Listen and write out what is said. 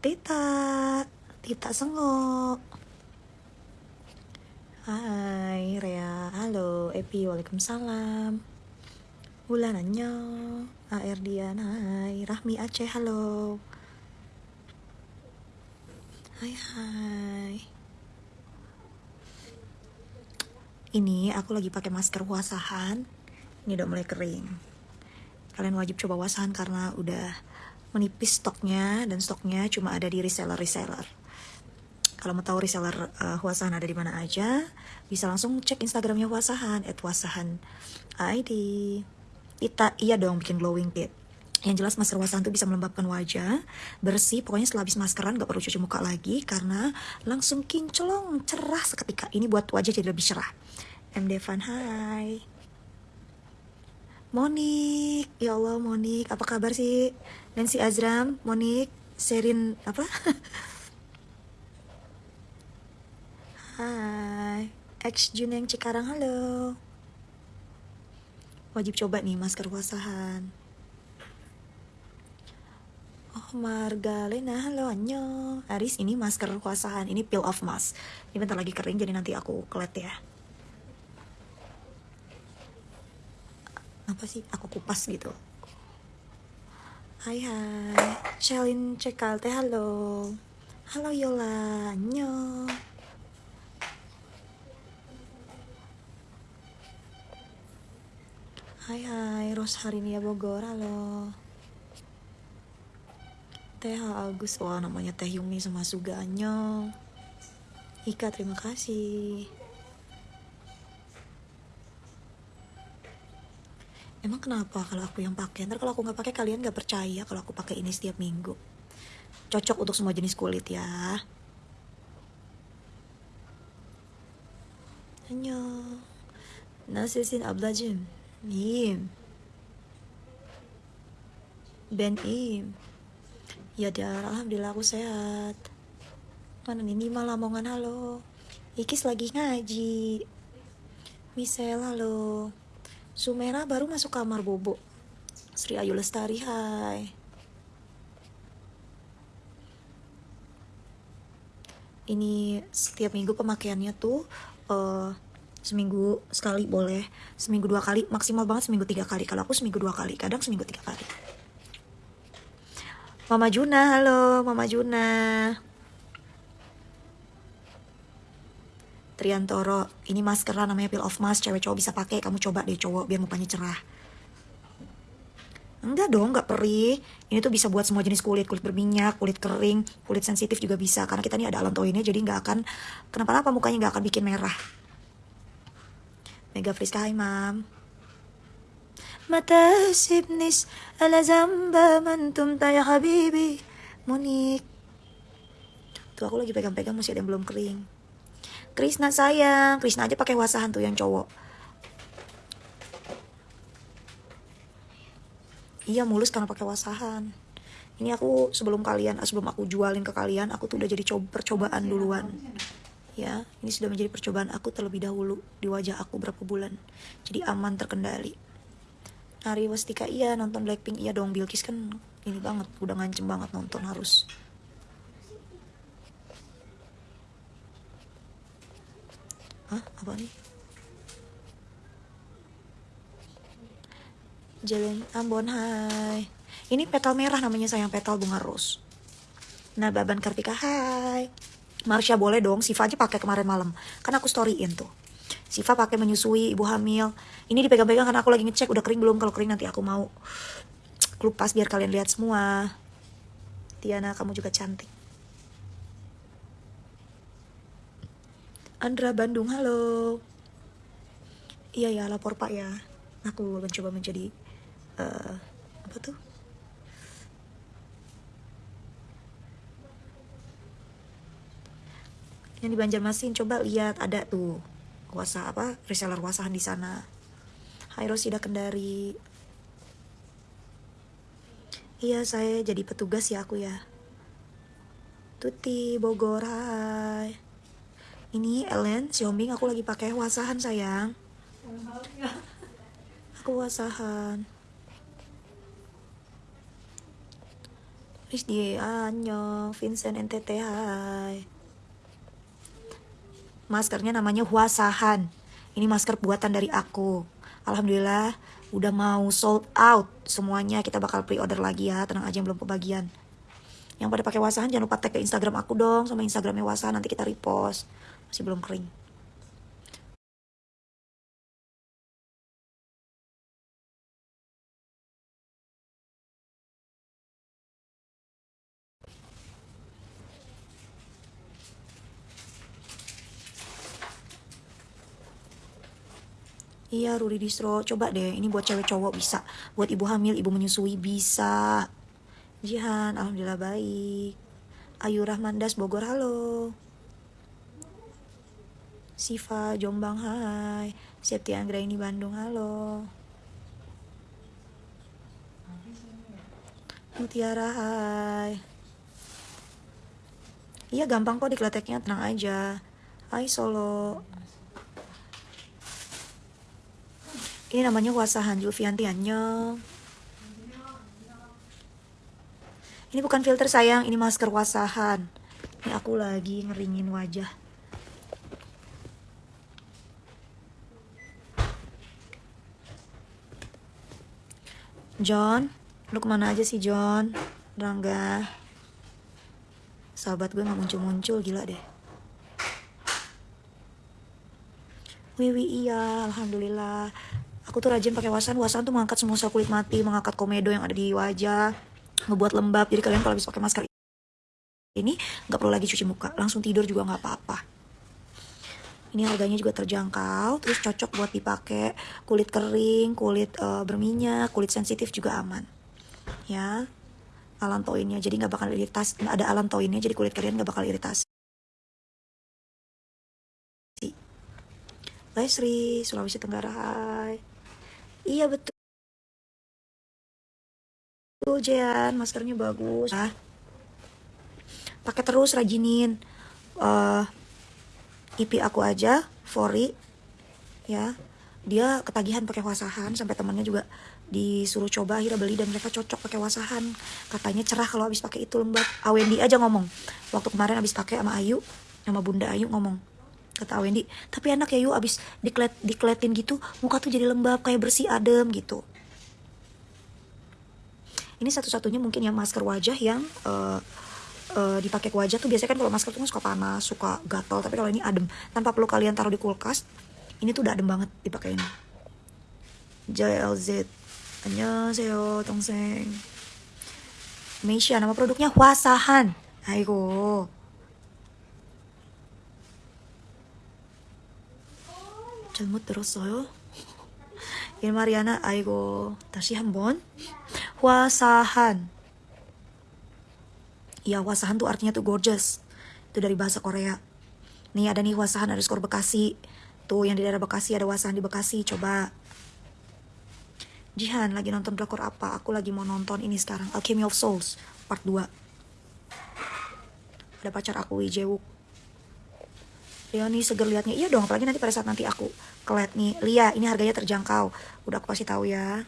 Tita, Tita Sengok. Hai Rea, halo Epi, waalaikumsalam. Bulan annyeong, AR hai Rahmi Aceh, halo. Hai hai. Ini aku lagi pakai masker wasahan. Ini udah mulai kering. Kalian wajib coba wasahan karena udah menipis stoknya dan stoknya cuma ada di reseller-reseller. Kalau mau tahu reseller uh, Wasahan ada di mana aja, bisa langsung cek Instagramnya Wasahan ID. Kita iya dong bikin glowing kit. Yang jelas masker wasahan tuh bisa melembabkan wajah, bersih, pokoknya setelah habis maskeran gak perlu cuci muka lagi karena langsung kinclong, cerah seketika. Ini buat wajah jadi lebih cerah. M. Devan, hai. Monik, ya Allah Monik, apa kabar sih? Nancy Azram, Monik, Serin apa? Hai, X Juneng Cikarang, halo. Wajib coba nih masker wasahan. Oh Margalena, halo Anyo. Aris ini masker wasahan, ini peel off mask. Ini bentar lagi kering jadi nanti aku kelet ya. Apa sih? Aku kupas gitu. Hai hai, Shelin Cekalte, halo. Halo Yola, Anyo. Hai hai, Ros Harinia Bogor, halo. Teh Agus, wah namanya Teh Yumi sama Suganyo. Ika, terima kasih. Emang kenapa kalau aku yang pakai? Ntar kalau aku nggak pakai kalian nggak percaya kalau aku pakai ini setiap minggu. Cocok untuk semua jenis kulit ya. Annyeong. Nasisin ablajim. Im. Ben Im. Ya Dar, Alhamdulillah aku sehat. Mana nih malah Lamongan, halo. Ikis lagi ngaji. Misel, halo. Sumera baru masuk kamar bobo. Sri Ayu Lestari, hai. Ini setiap minggu pemakaiannya tuh uh, seminggu sekali boleh seminggu dua kali maksimal banget seminggu tiga kali kalau aku seminggu dua kali kadang seminggu tiga kali Mama Juna halo Mama Juna Triantoro ini maskeran namanya peel off mask cewek cowok bisa pakai kamu coba deh cowok biar mukanya cerah Enggak dong, enggak perih. Ini tuh bisa buat semua jenis kulit, kulit berminyak, kulit kering, kulit sensitif juga bisa. Karena kita ini ada alantoinnya, jadi nggak akan kenapa-napa mukanya nggak akan bikin merah. Mega Friska, hai mam. Mata sibnis ala zamba mantum taya habibi. Monik. Tuh aku lagi pegang-pegang masih ada yang belum kering. Krisna sayang, Krisna aja pakai wasahan tuh yang cowok. Iya mulus karena pakai wasahan. Ini aku sebelum kalian, sebelum aku jualin ke kalian, aku tuh udah jadi coba percobaan duluan. ya ini sudah menjadi percobaan aku terlebih dahulu di wajah aku berapa bulan. Jadi aman terkendali. Nari Wastika iya nonton Blackpink iya dong Bilkis kan ini banget udah ngancem banget nonton harus Hah apa nih Jalan Ambon hai ini petal merah namanya sayang petal bunga rose Nah Baban Kartika hai Marsha boleh dong, Siva aja pakai kemarin malam. Kan aku storyin tuh. Siva pakai menyusui ibu hamil. Ini dipegang-pegang karena aku lagi ngecek udah kering belum. Kalau kering nanti aku mau kelupas biar kalian lihat semua. Tiana, kamu juga cantik. Andra Bandung, halo. Iya ya, lapor Pak ya. Aku mencoba menjadi uh, apa tuh? yang di Banjarmasin coba lihat ada tuh kuasa apa reseller wasahan di sana Hai Rosida Kendari Iya saya jadi petugas ya aku ya Tuti Bogor hai Ini Ellen Xiaoming aku lagi pakai wasahan sayang Aku wasahan Rizdi Anyong, Vincent NTT hai. Maskernya namanya Huasahan. Ini masker buatan dari aku. Alhamdulillah udah mau sold out semuanya. Kita bakal pre-order lagi ya. Tenang aja yang belum kebagian. Yang pada pakai Wasahan jangan lupa tag ke Instagram aku dong sama Instagramnya Wasahan nanti kita repost. Masih belum kering. Iya, Ruri Distro. Coba deh, ini buat cewek cowok bisa. Buat ibu hamil, ibu menyusui bisa. Jihan, alhamdulillah baik. Ayu Rahmandas Bogor, halo. Siva Jombang, hai. Septi Anggraini Bandung, halo. Mutiara, hai. Iya gampang kok dikleteknya, tenang aja. Hai Solo. Ini namanya Wasahan Julfianti Anyong. Ini bukan filter sayang, ini masker Wasahan. Ini aku lagi ngeringin wajah. John, lu ke mana aja sih John? Rangga. Sahabat gue gak muncul-muncul, gila deh. Wiwi iya, alhamdulillah aku tuh rajin pakai wasan wasan tuh mengangkat semua sel kulit mati mengangkat komedo yang ada di wajah ngebuat lembab. Jadi kalian kalau habis pakai masker ini nggak perlu lagi cuci muka. Langsung tidur juga nggak apa-apa. Ini harganya juga terjangkau terus cocok buat dipakai kulit kering kulit uh, berminyak kulit sensitif juga aman. Ya alantoinnya jadi nggak bakal iritasi ada alantoinnya jadi kulit kalian nggak bakal iritasi. Lesri, Sulawesi Tenggara, hai. Iya betul. Tuh Jean, maskernya bagus. Ah. Pakai terus rajinin. Uh, IP aku aja, Fori. Ya. Dia ketagihan pakai wasahan sampai temannya juga disuruh coba akhirnya beli dan mereka cocok pakai wasahan katanya cerah kalau habis pakai itu lembab Awendi aja ngomong waktu kemarin habis pakai sama Ayu sama Bunda Ayu ngomong kata Wendy tapi enak ya yuk abis diklet dikletin gitu muka tuh jadi lembab kayak bersih adem gitu ini satu-satunya mungkin yang masker wajah yang uh, uh, dipakai ke wajah tuh biasanya kan kalau masker tuh kan suka panas suka gatal tapi kalau ini adem tanpa perlu kalian taruh di kulkas ini tuh udah adem banget dipakai ini JLZ 안녕하세요 동생 Meisha nama produknya Wasahan Ayo 잘못 들었어요? 일마리아나 아이고 다시 한번 wasahan Iya wasahan tuh artinya tuh gorgeous Itu dari bahasa Korea Nih ada nih wasahan ada skor Bekasi Tuh yang di daerah Bekasi ada wasahan di Bekasi Coba Jihan lagi nonton drakor apa? Aku lagi mau nonton ini sekarang Alchemy of Souls part 2 Ada pacar aku Lee Leoni seger liatnya. Iya dong, apalagi nanti pada saat nanti aku kelet nih. Lia, ini harganya terjangkau. Udah aku kasih tahu ya.